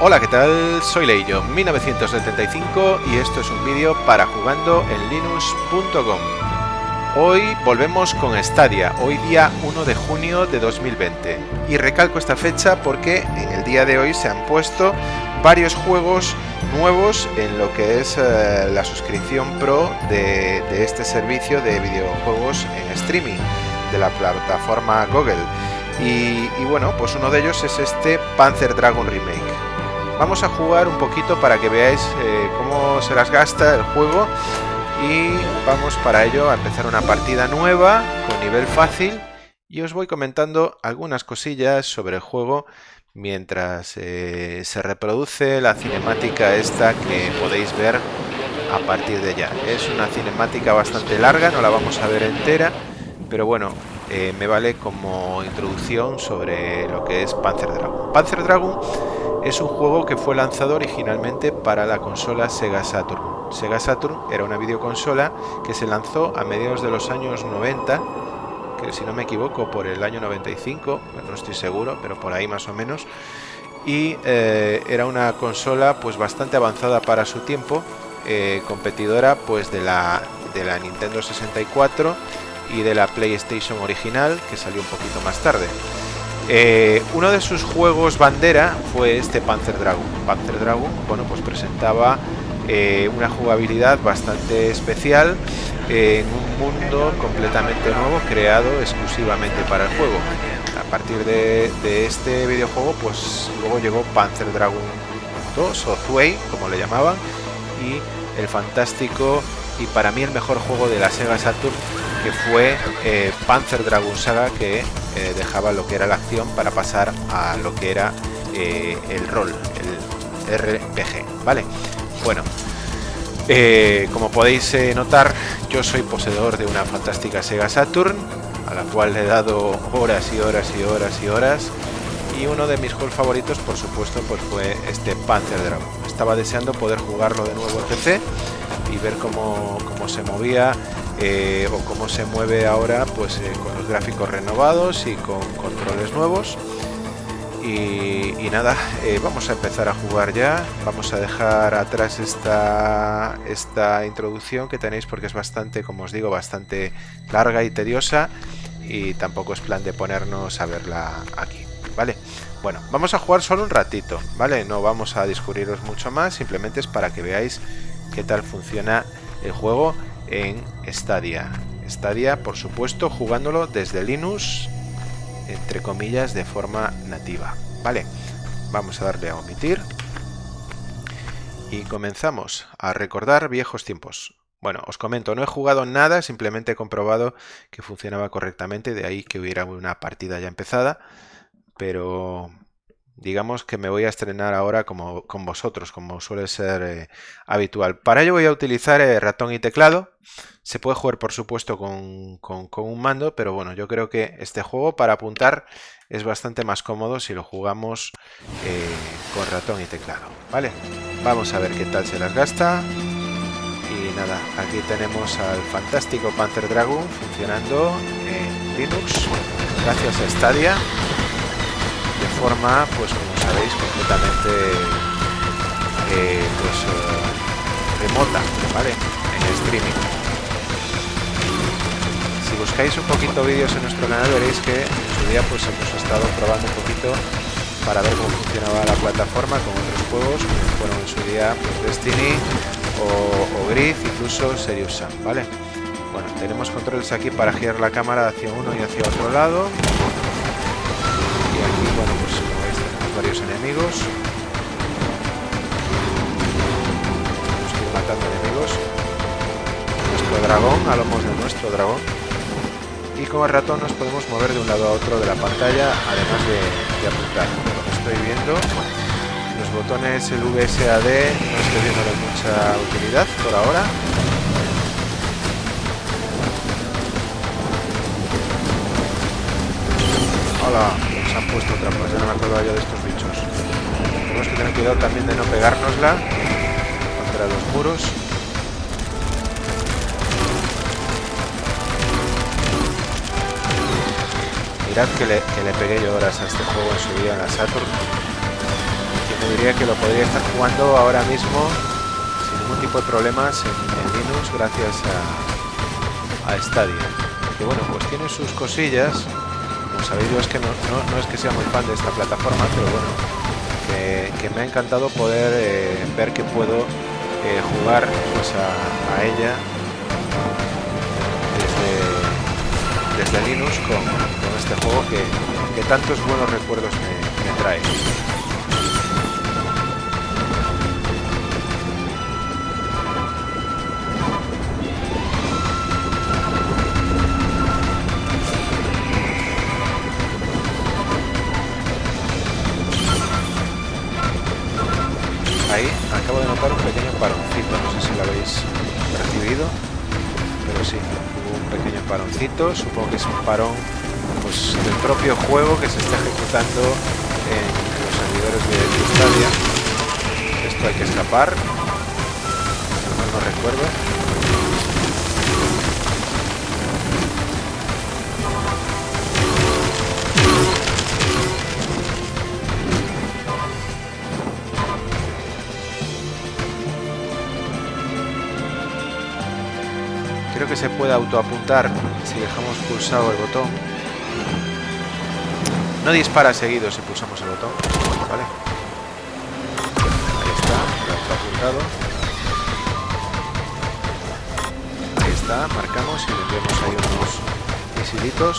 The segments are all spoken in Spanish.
Hola, ¿qué tal? Soy Leillo, 1975 y esto es un vídeo para jugando en linux.com. Hoy volvemos con Stadia, hoy día 1 de junio de 2020. Y recalco esta fecha porque en el día de hoy se han puesto varios juegos nuevos en lo que es eh, la suscripción pro de, este servicio de videojuegos en streaming de la plataforma Google. Y, bueno, pues uno de ellos es este Panzer Dragon Remake. Vamos a jugar un poquito para que veáis eh, cómo se las gasta el juego y vamos para ello a empezar una partida nueva con nivel fácil y os voy comentando algunas cosillas sobre el juego mientras eh, se reproduce la cinemática esta que podéis ver a partir de ya. Es una cinemática bastante larga, no la vamos a ver entera, pero bueno, eh, me vale como introducción sobre lo que es Panzer Dragon. Panzer Dragon es un juego que fue lanzado originalmente para la consola Sega Saturn. Sega Saturn era una videoconsola que se lanzó a mediados de los años 90, que si no me equivoco por el año 95, no estoy seguro, pero por ahí más o menos. Y eh, era una consola pues bastante avanzada para su tiempo, eh, competidora pues de la, de la Nintendo 64 y de la PlayStation original que salió un poquito más tarde. Eh, uno de sus juegos bandera fue este Panzer Dragon. Panzer Dragon, bueno, pues presentaba eh, una jugabilidad bastante especial eh, en un mundo completamente nuevo creado exclusivamente para el juego. A partir de, este videojuego, pues luego llegó Panzer Dragon 2 o Zwei, como le llamaban, y el fantástico y para mí el mejor juego de la Sega Saturn que fue eh, Panzer Dragon Saga que eh, dejaba lo que era la acción para pasar a lo que era eh, el rol, el RPG, ¿vale? Bueno, como podéis notar, yo soy poseedor de una fantástica Sega Saturn, a la cual le he dado horas y horas y horas y horas, y uno de mis juegos favoritos, por supuesto, pues fue este Panzer Dragon. Estaba deseando poder jugarlo de nuevo en PC y ver cómo, cómo se movía eh, o cómo se mueve ahora pues eh, con los gráficos renovados y con controles nuevos y, nada, eh, vamos a empezar a jugar ya vamos a dejar atrás esta, esta introducción que tenéis porque es bastante, como os digo, bastante larga y tediosa y tampoco es plan de ponernos a verla aquí, ¿vale? Bueno, vamos a jugar solo un ratito, ¿vale? No vamos a descubriros mucho más, simplemente es para que veáis qué tal funciona el juego en Stadia. Stadia, por supuesto, jugándolo desde Linux, entre comillas, de forma nativa. Vale, vamos a darle a omitir. Y comenzamos a recordar viejos tiempos. Bueno, os comento, no he jugado nada, simplemente he comprobado que funcionaba correctamente, de ahí que hubiera una partida ya empezada, pero digamos que me voy a estrenar ahora como con vosotros, como suele ser eh, habitual. Para ello voy a utilizar eh, ratón y teclado. Se puede jugar, por supuesto, con, con, un mando, pero bueno, yo creo que este juego para apuntar es bastante más cómodo si lo jugamos eh, con ratón y teclado. ¿Vale? Vamos a ver qué tal se las gasta. Y nada, aquí tenemos al fantástico Panzer Dragon funcionando en Linux, gracias a Stadia forma, pues como sabéis, completamente eh, pues, eh, remota, ¿vale? En streaming. Si buscáis un poquito vídeos en nuestro canal veréis que en su día pues hemos estado probando un poquito para ver cómo funcionaba la plataforma con otros juegos, como fueron en su día pues, Destiny o, o Grid, incluso Serious Sam, ¿vale? Bueno, tenemos controles aquí para girar la cámara hacia uno y hacia otro lado bueno, pues como veis tenemos varios enemigos. Tenemos que ir matando enemigos. Nuestro dragón, a lomos de nuestro dragón. Y con el ratón nos podemos mover de un lado a otro de la pantalla, además de, de apuntar. Como estoy viendo, los botones, el VSAD, no estoy viendo de mucha utilidad por ahora. Hola han puesto trampas, ya no me acuerdo yo de estos bichos. Tenemos que tener cuidado también de no pegárnosla contra los muros. Mirad que le, que pegué yo horas a este juego en su día en la Saturn. Quien te diría que lo podría estar jugando ahora mismo sin ningún tipo de problemas en, Linux gracias a, a Stadia. Que bueno, pues tiene sus cosillas. Sabéis, es que no, es que sea muy fan de esta plataforma, pero bueno, que, me ha encantado poder eh, ver que puedo eh, jugar pues a, ella desde, Linux con, este juego que, que tantos buenos recuerdos me trae. Supongo que es un parón pues, del propio juego que se está ejecutando en, los servidores de Stadia. Esto hay que escapar, no no recuerdo. Que se puede autoapuntar si dejamos pulsado el botón. No dispara seguido si pulsamos el botón, ¿vale? Ahí está, autoapuntado. Ahí está, marcamos y le vemos ahí unos misilitos.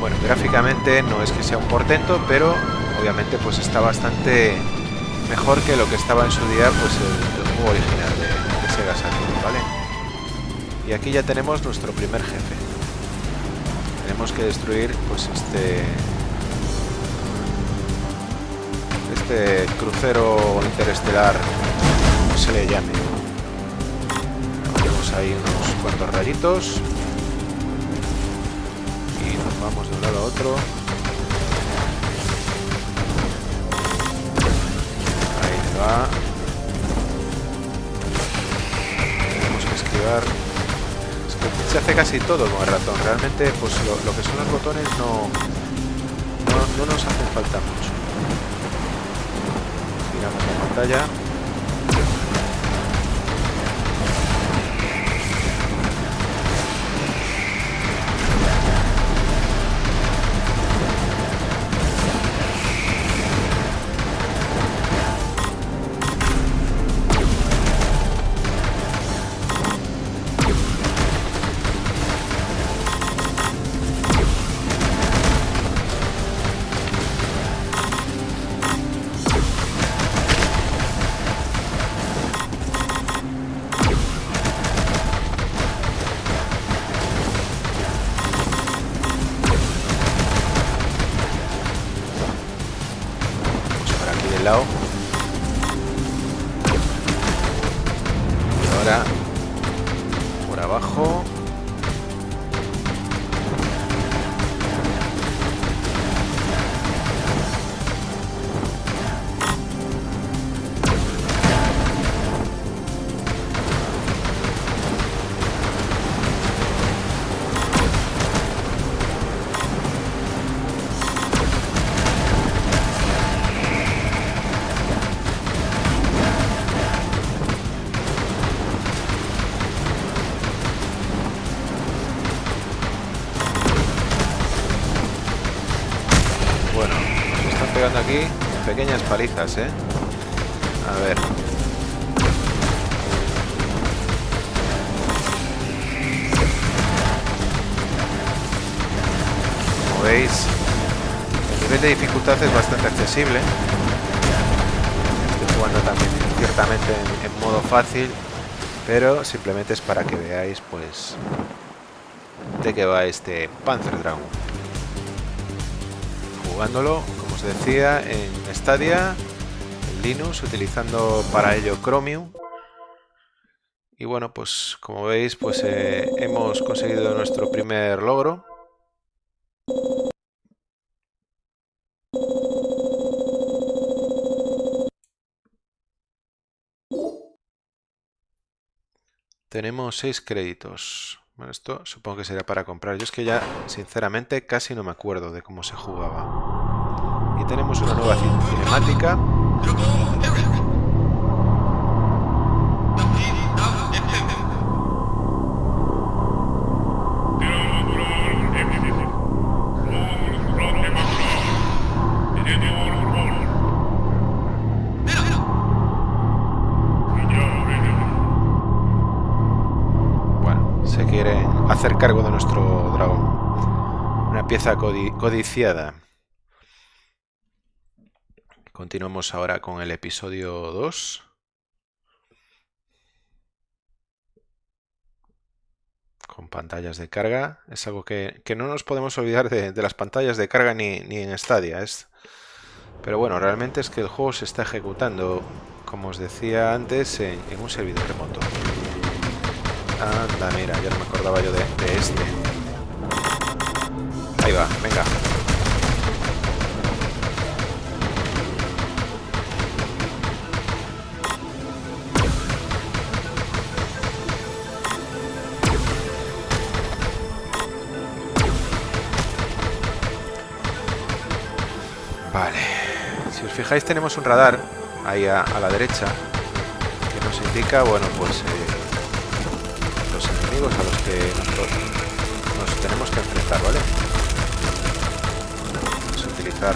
Bueno, gráficamente no es que sea un portento, pero obviamente pues está bastante mejor que lo que estaba en su día pues el, juego original de, Sega Saturn, ¿vale? Y aquí ya tenemos nuestro primer jefe. Tenemos que destruir pues este este crucero interestelar, como se le llame. Tenemos ahí unos cuantos rayitos y nos vamos de un lado a otro. Tenemos que esquivar. se hace casi todo con el ratón. Realmente, pues lo, que son los botones no, no, nos hacen falta mucho. Giramos la pantalla. Palizas, ¿eh? A ver. Como veis, el nivel de dificultad es bastante accesible. Estoy jugando también ciertamente en, modo fácil, pero simplemente es para que veáis, pues, de qué va este Panzer Dragon. Jugándolo decía, en Stadia, en Linux, utilizando para ello Chromium. Y bueno, pues como veis, pues eh, hemos conseguido nuestro primer logro. Tenemos seis créditos. Bueno, esto supongo que será para comprar. Yo es que ya, sinceramente, casi no me acuerdo de cómo se jugaba. Y tenemos una nueva cinemática. hacer cargo de nuestro dragón. Una pieza codiciada. Continuamos ahora con el episodio 2. Con pantallas de carga. Es algo que, no nos podemos olvidar de, las pantallas de carga ni, ni en Stadia. Pero bueno, realmente es que el juego se está ejecutando, como os decía antes, en un servidor remoto. Anda, mira, ya no me acordaba yo de, este. Ahí va, venga. Vale. Si os fijáis tenemos un radar ahí a, la derecha que nos indica, bueno, pues... Eh, a los que nos tenemos que enfrentar, ¿vale? Vamos a utilizar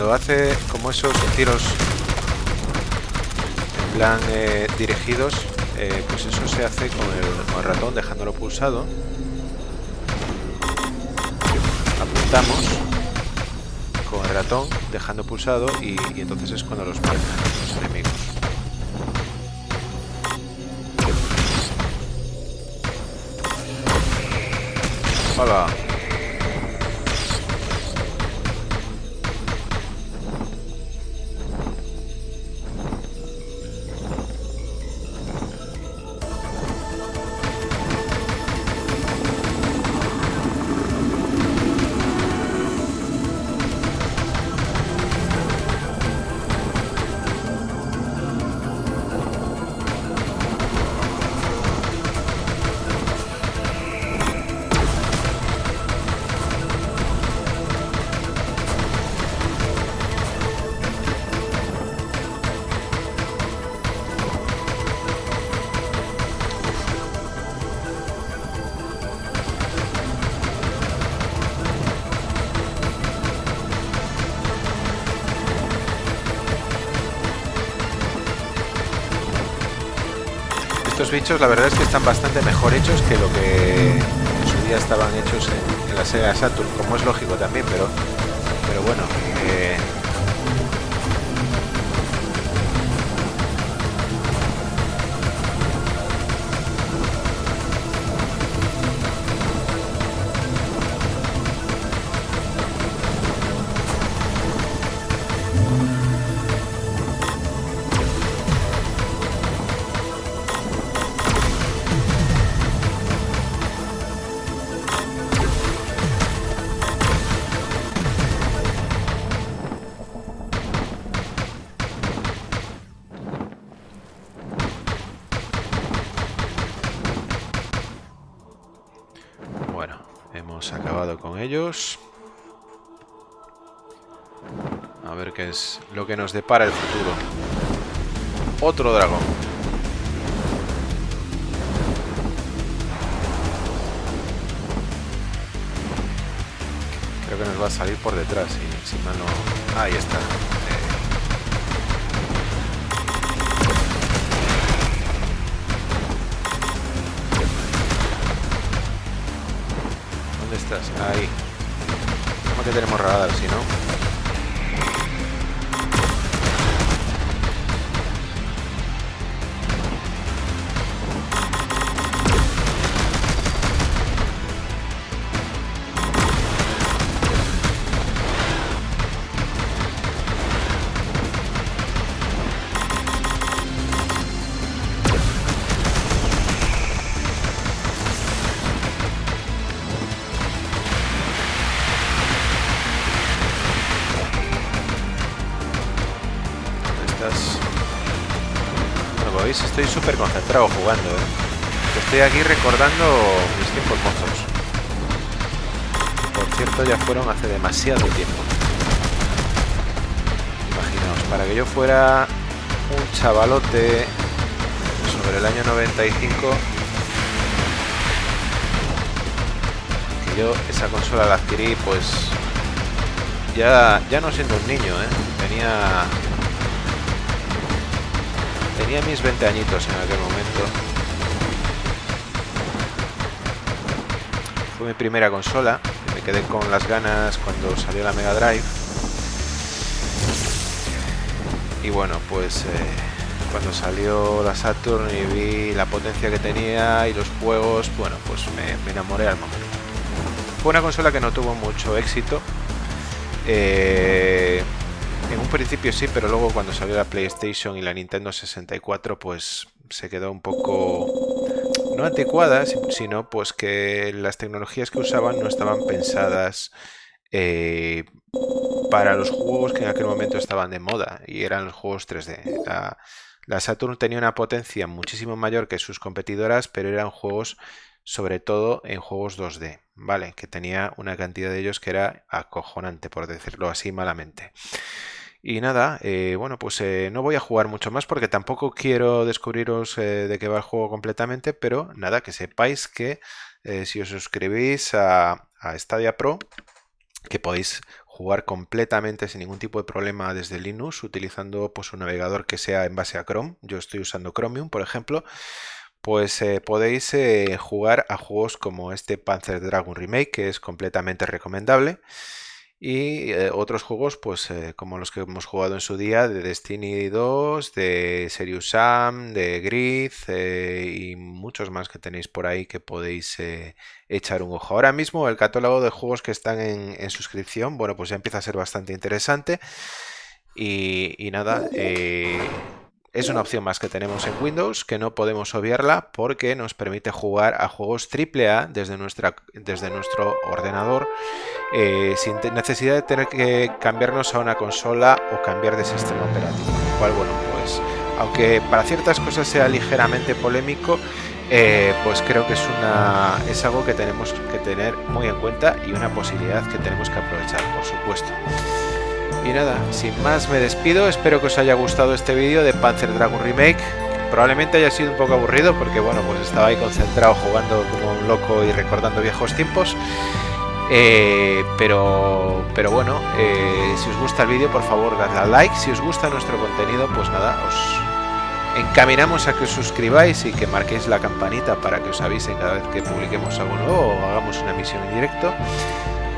cuando hace como esos tiros en plan eh, dirigidos, eh, pues eso se hace con el, ratón dejándolo pulsado. Apuntamos con el ratón dejando pulsado y, entonces es cuando los los enemigos. Hola. Estos bichos la verdad es que están bastante mejor hechos que lo que en su día estaban hechos en, la Sega Saturn, como es lógico también, pero, pero bueno, eh, A ver qué es lo que nos depara el futuro. Otro dragón. Creo que nos va a salir por detrás, si. Ahí está. Ahí. ¿Cómo que tenemos radar si no? Jugando, ¿eh? Estoy aquí recordando mis tiempos mozos. Por cierto, ya fueron hace demasiado tiempo. Imaginaos, para que yo fuera un chavalote sobre el año 95, que yo esa consola la adquirí, pues ya, ya no siendo un niño, ¿eh? Tenía Tenía mis 20 añitos en aquel momento. Fue mi primera consola. Me quedé con las ganas cuando salió la Mega Drive. Y bueno, pues eh, cuando salió la Saturn y vi la potencia que tenía y los juegos, bueno, pues me, enamoré al momento. Fue una consola que no tuvo mucho éxito. Eh, en un principio sí, pero luego cuando salió la PlayStation y la Nintendo 64, pues se quedó un poco no anticuada, sino pues que las tecnologías que usaban no estaban pensadas eh, para los juegos que en aquel momento estaban de moda y eran los juegos 3D. La, la Saturn tenía una potencia muchísimo mayor que sus competidoras, pero eran juegos sobre todo en juegos 2D, ¿vale? Que tenía una cantidad de ellos que era acojonante, por decirlo así malamente. Y nada, eh, bueno, pues eh, no voy a jugar mucho más porque tampoco quiero descubriros eh, de qué va el juego completamente, pero nada, que sepáis que si os suscribís a, a, Stadia Pro, que podéis jugar completamente sin ningún tipo de problema desde Linux utilizando pues un navegador que sea en base a Chrome, yo estoy usando Chromium por ejemplo, pues podéis jugar a juegos como este Panzer Dragon Remake que es completamente recomendable y eh, otros juegos, pues eh, como los que hemos jugado en su día, de Destiny 2, de Serious Sam, de Grid eh, y muchos más que tenéis por ahí que podéis echar un ojo. Ahora mismo el catálogo de juegos que están en, suscripción, bueno, pues ya empieza a ser bastante interesante. Y, y nada, es una opción más que tenemos en Windows que no podemos obviarla porque nos permite jugar a juegos AAA desde, nuestra, desde nuestro ordenador eh, sin necesidad de tener que cambiarnos a una consola o cambiar de sistema operativo. Cual, bueno, pues aunque para ciertas cosas sea ligeramente polémico, eh, pues creo que es, una, es algo que tenemos que tener muy en cuenta y una posibilidad que tenemos que aprovechar. Y nada, sin más me despido, espero que os haya gustado este vídeo de Panzer Dragon Remake. Probablemente haya sido un poco aburrido porque bueno, pues estaba ahí concentrado jugando como un loco y recordando viejos tiempos. Eh, pero, pero bueno, eh, si os gusta el vídeo, por favor, dadle a like. Si os gusta nuestro contenido, pues nada, os encaminamos a que os suscribáis y que marquéis la campanita para que os avisen cada vez que publiquemos algo nuevo o hagamos una emisión en directo.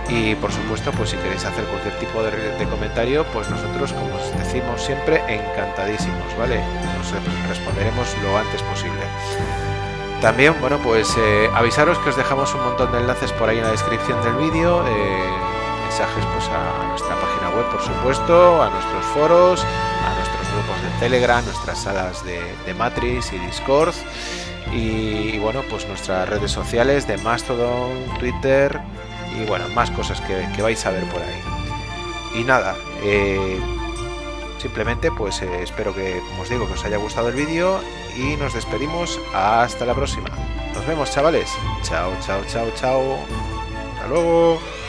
Y por supuesto, pues si queréis hacer cualquier tipo de, comentario, pues nosotros, como os decimos siempre, encantadísimos, ¿vale? Nos responderemos lo antes posible. También, bueno, pues eh, avisaros que os dejamos un montón de enlaces por ahí en la descripción del vídeo, eh, mensajes pues a nuestra página web, por supuesto, a nuestros foros, a nuestros grupos de Telegram, nuestras salas de, Matrix y Discord, y, bueno, pues nuestras redes sociales de Mastodon, Twitter, y bueno, más cosas que, vais a ver por ahí. Y nada, eh, simplemente pues eh, espero que, como os digo, que os haya gustado el vídeo y nos despedimos hasta la próxima. Nos vemos chavales. Chao, chao, chao, chao. Hasta luego.